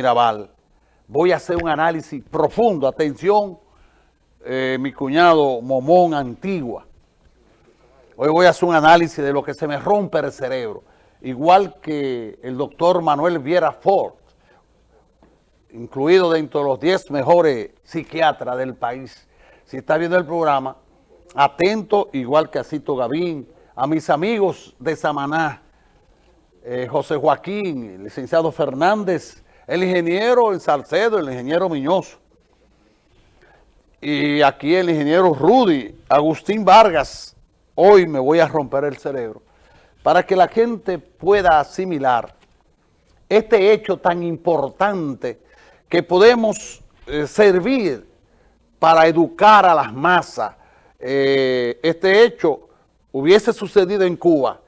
Mirabal. Voy a hacer un análisis profundo. Atención, eh, mi cuñado Momón Antigua. Hoy voy a hacer un análisis de lo que se me rompe el cerebro. Igual que el doctor Manuel Viera Ford, incluido dentro de los 10 mejores psiquiatras del país. Si está viendo el programa, atento, igual que a Cito Gavín, a mis amigos de Samaná, eh, José Joaquín, licenciado Fernández, el ingeniero en Salcedo, el ingeniero Miñoso. Y aquí el ingeniero Rudy, Agustín Vargas. Hoy me voy a romper el cerebro para que la gente pueda asimilar este hecho tan importante que podemos eh, servir para educar a las masas. Eh, este hecho hubiese sucedido en Cuba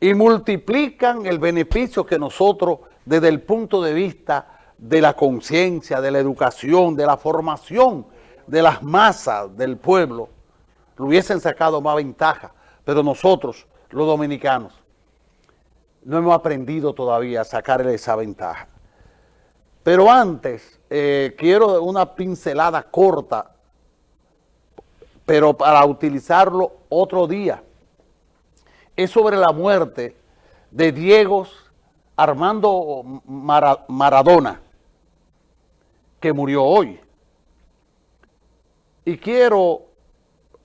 y multiplican el beneficio que nosotros desde el punto de vista de la conciencia, de la educación, de la formación de las masas del pueblo, lo hubiesen sacado más ventaja. Pero nosotros, los dominicanos, no hemos aprendido todavía a sacarle esa ventaja. Pero antes, eh, quiero una pincelada corta, pero para utilizarlo otro día. Es sobre la muerte de Diego Armando Maradona, que murió hoy. Y quiero,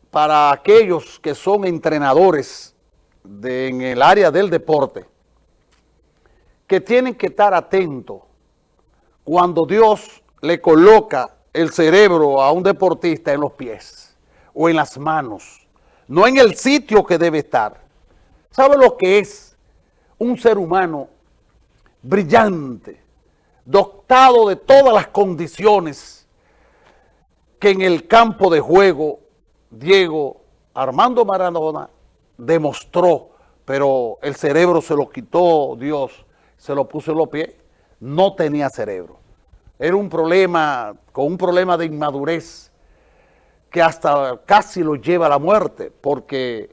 para aquellos que son entrenadores en el área del deporte, que tienen que estar atentos cuando Dios le coloca el cerebro a un deportista en los pies o en las manos, no en el sitio que debe estar. ¿Sabe lo que es un ser humano brillante, dotado de todas las condiciones que en el campo de juego Diego Armando Maradona demostró, pero el cerebro se lo quitó Dios, se lo puso en los pies, no tenía cerebro. Era un problema, con un problema de inmadurez que hasta casi lo lleva a la muerte, porque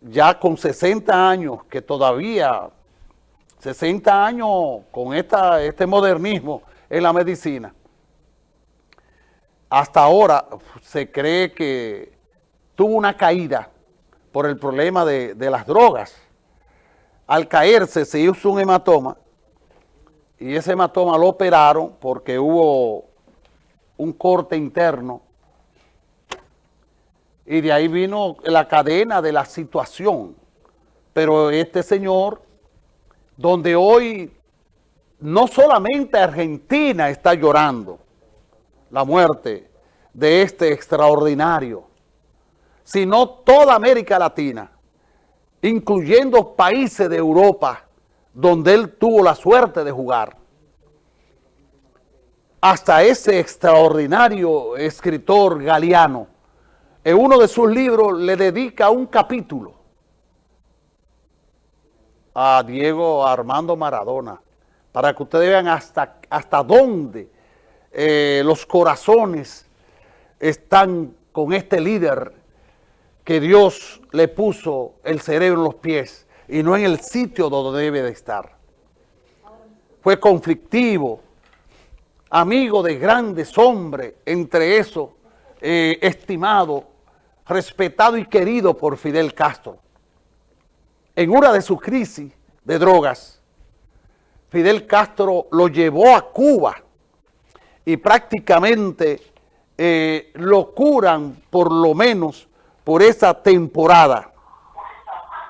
ya con 60 años, que todavía 60 años con esta, este modernismo en la medicina, hasta ahora se cree que tuvo una caída por el problema de, de las drogas. Al caerse se hizo un hematoma y ese hematoma lo operaron porque hubo un corte interno y de ahí vino la cadena de la situación. Pero este señor donde hoy no solamente Argentina está llorando la muerte de este extraordinario, sino toda América Latina, incluyendo países de Europa, donde él tuvo la suerte de jugar. Hasta ese extraordinario escritor galeano, en uno de sus libros le dedica un capítulo a Diego Armando Maradona, para que ustedes vean hasta, hasta dónde eh, los corazones están con este líder que Dios le puso el cerebro en los pies y no en el sitio donde debe de estar. Fue conflictivo, amigo de grandes hombres, entre eso, eh, estimado, respetado y querido por Fidel Castro en una de sus crisis de drogas, Fidel Castro lo llevó a Cuba y prácticamente eh, lo curan por lo menos por esa temporada.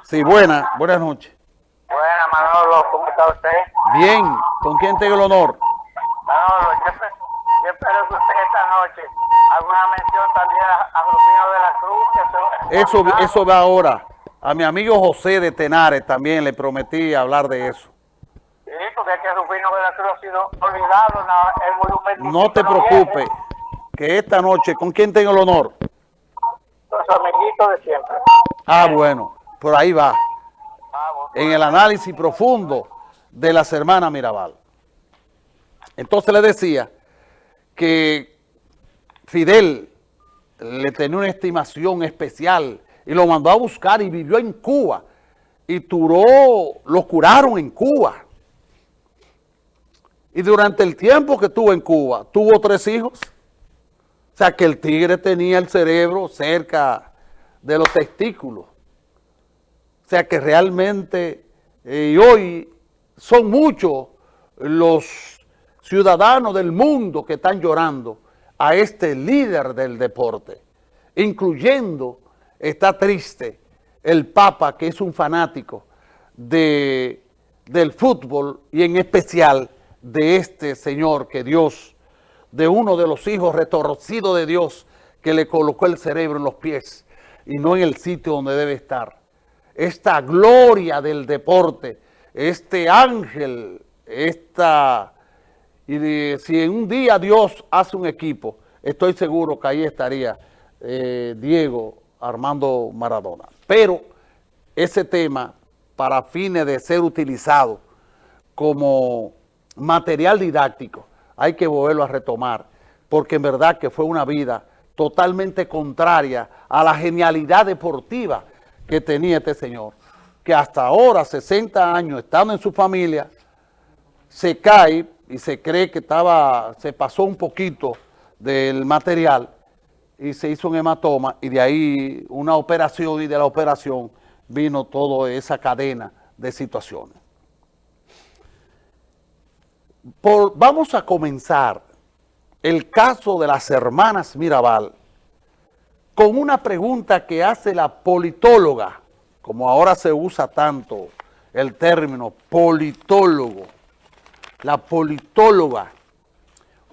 Sí, buena, buenas noches. Buenas, Manolo, ¿cómo está usted? Bien, ¿con quién tengo el honor? Manolo, yo, espero que usted esta noche alguna mención también a, Rufino de la Cruz. eso, eso va ahora. A mi amigo José de Tenares también le prometí hablar de eso. Sí, porque es que Rufino ha sido olvidado el monumento. No te preocupes, que esta noche, ¿con quién tengo el honor? Con su amiguito de siempre. Ah, bueno, por ahí va. Ah, en el análisis profundo de las hermanas Mirabal. Entonces le decía que Fidel le tenía una estimación especial y lo mandó a buscar y vivió en Cuba. Y Turó lo curaron en Cuba. Y durante el tiempo que estuvo en Cuba, tuvo tres hijos. O sea, que el tigre tenía el cerebro cerca de los testículos. O sea, que realmente, eh, hoy son muchos los ciudadanos del mundo que están llorando a este líder del deporte, incluyendo, está triste, el Papa, que es un fanático de, del fútbol y en especial de este señor que Dios, de uno de los hijos retorcidos de Dios, que le colocó el cerebro en los pies y no en el sitio donde debe estar. Esta gloria del deporte, este ángel, esta... Y si en un día Dios hace un equipo, estoy seguro que ahí estaría eh, Diego Armando Maradona. Pero ese tema, para fines de ser utilizado como material didáctico, hay que volverlo a retomar, porque en verdad que fue una vida totalmente contraria a la genialidad deportiva que tenía este señor, que hasta ahora, 60 años, estando en su familia, se cae y se cree que estaba, se pasó un poquito del material y se hizo un hematoma y de ahí una operación y de la operación vino toda esa cadena de situaciones. vamos a comenzar el caso de las hermanas Mirabal con una pregunta que hace la politóloga, como ahora se usa tanto el término politólogo, la politóloga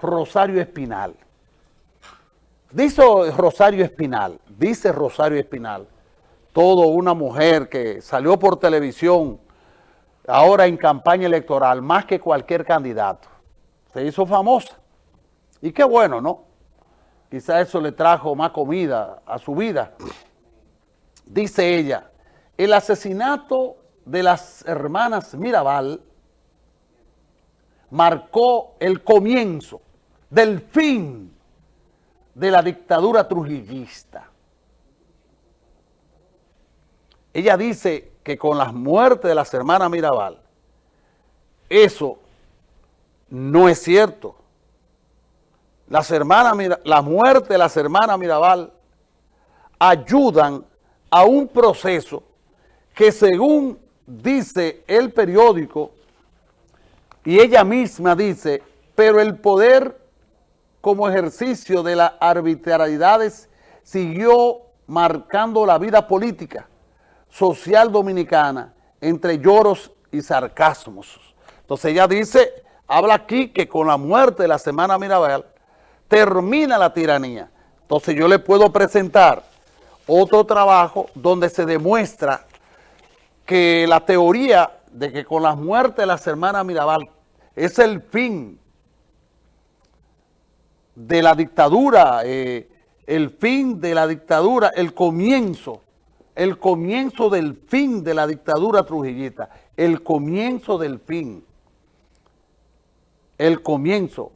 Rosario Espinal. Dice Rosario Espinal, dice Rosario Espinal, todo una mujer que salió por televisión ahora en campaña electoral, más que cualquier candidato. Se hizo famosa. Y qué bueno, ¿no? Quizá eso le trajo más comida a su vida. Dice ella, el asesinato de las hermanas Mirabal marcó el comienzo del fin de la dictadura trujillista. Ella dice que con las muertes de las hermanas Mirabal, eso no es cierto. Las hermanas, la muerte de las hermanas Mirabal ayudan a un proceso que según dice el periódico, y ella misma dice, pero el poder como ejercicio de las arbitrariedades siguió marcando la vida política social dominicana entre lloros y sarcasmos. Entonces ella dice, habla aquí que con la muerte de la Semana Mirabal termina la tiranía. Entonces yo le puedo presentar otro trabajo donde se demuestra que la teoría de que con la muerte de la hermanas Mirabal es el fin de la dictadura, eh, el fin de la dictadura, el comienzo, el comienzo del fin de la dictadura trujillita, el comienzo del fin, el comienzo.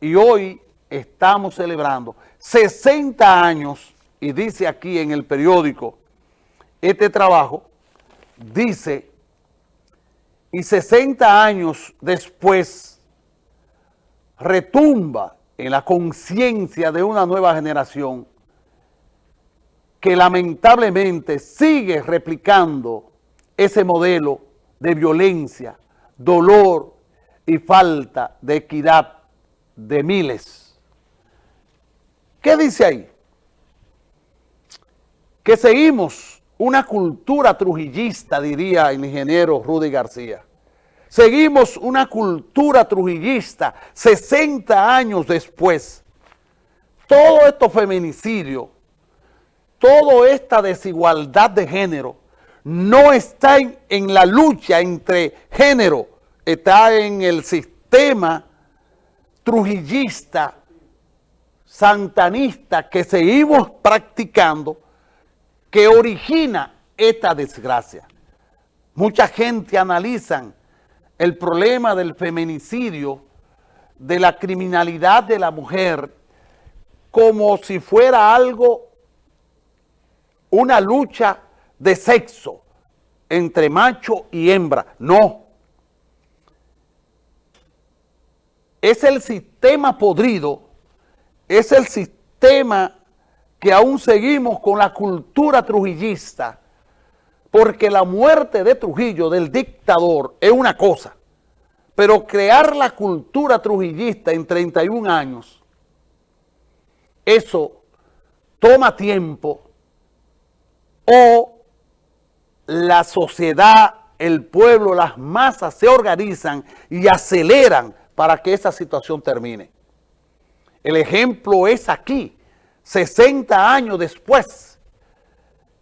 Y hoy estamos celebrando 60 años, y dice aquí en el periódico, este trabajo, dice, y 60 años después, retumba en la conciencia de una nueva generación que lamentablemente sigue replicando ese modelo de violencia, dolor y falta de equidad de miles. ¿Qué dice ahí? Que seguimos una cultura trujillista, diría el ingeniero Rudy García. Seguimos una cultura trujillista 60 años después. Todo esto feminicidio, toda esta desigualdad de género, no está en, en la lucha entre género, está en el sistema trujillista, santanista que seguimos practicando, que origina esta desgracia. Mucha gente analiza el problema del feminicidio, de la criminalidad de la mujer, como si fuera algo, una lucha de sexo entre macho y hembra. No. es el sistema podrido, es el sistema que aún seguimos con la cultura trujillista, porque la muerte de Trujillo, del dictador, es una cosa, pero crear la cultura trujillista en 31 años, eso toma tiempo o la sociedad, el pueblo, las masas se organizan y aceleran para que esa situación termine. El ejemplo es aquí, 60 años después.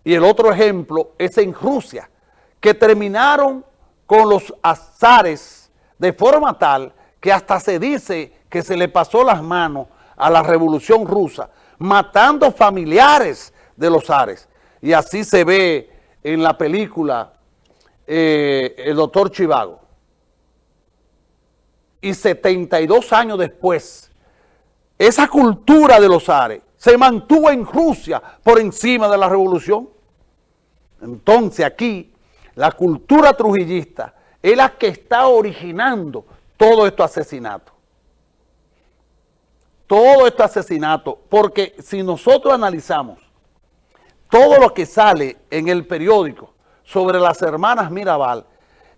Y el otro ejemplo es en Rusia, que terminaron con los azares de forma tal que hasta se dice que se le pasó las manos a la revolución rusa, matando familiares de los zares. Y así se ve en la película eh, El doctor Chivago. Y 72 años después, esa cultura de los zares se mantuvo en Rusia por encima de la revolución. Entonces aquí la cultura trujillista es la que está originando todo este asesinato. Todo este asesinato, porque si nosotros analizamos todo lo que sale en el periódico sobre las hermanas Mirabal,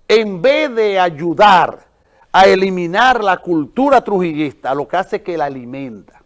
en vez de ayudar a eliminar la cultura trujillista, lo que hace es que la alimenta.